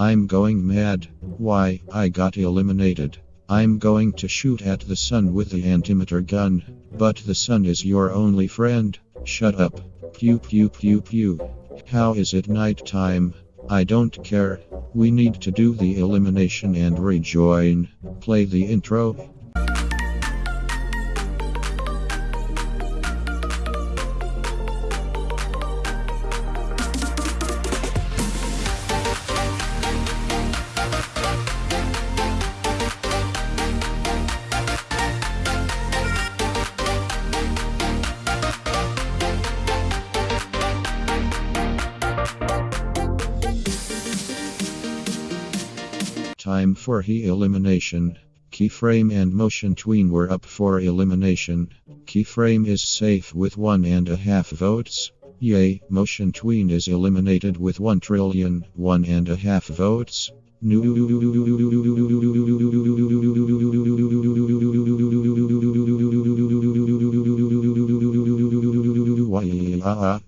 I'm going mad. Why, I got eliminated. I'm going to shoot at the sun with the antimatter gun. But the sun is your only friend. Shut up. Pew pew pew pew. How is it night time? I don't care. We need to do the elimination and rejoin. Play the intro. Time for he elimination. Keyframe and motion tween were up for elimination. Keyframe is safe with one and a half votes. Yay, motion tween is eliminated with one trillion, one and a half votes.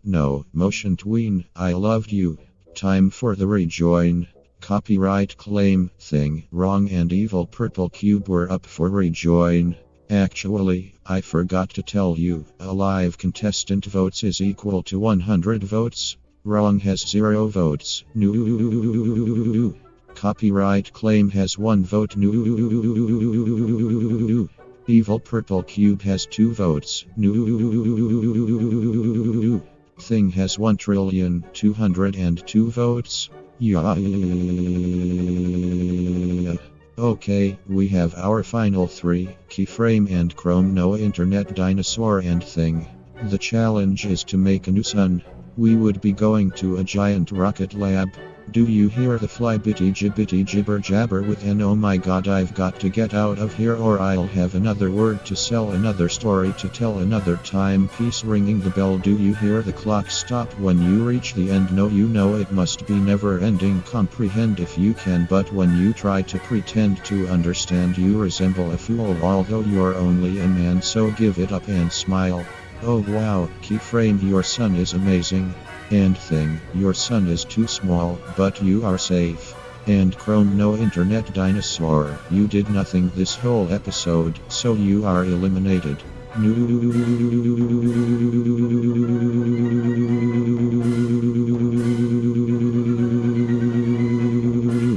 No, motion tween, I loved you. Time for the rejoin. Copyright claim thing wrong and evil purple cube were up for rejoin. Actually, I forgot to tell you, a live contestant votes is equal to 100 votes. Wrong has 0 votes. Copyright claim has 1 vote. Evil purple cube has 2 votes. Thing has 1 trillion 202 votes. Yeah. Okay, we have our final three keyframe and Chrome no internet dinosaur and thing. The challenge is to make a new sun. We would be going to a giant rocket lab. Do you hear the fly bitty jibbity jibber jabber with an oh my god I've got to get out of here or I'll have another word to sell another story to tell another time piece ringing the bell do you hear the clock stop when you reach the end no you know it must be never ending comprehend if you can but when you try to pretend to understand you resemble a fool although you're only a man so give it up and smile. Oh wow, keyframe your sun is amazing. And thing, your sun is too small, but you are safe. And Chrome no internet dinosaur, you did nothing this whole episode, so you are eliminated.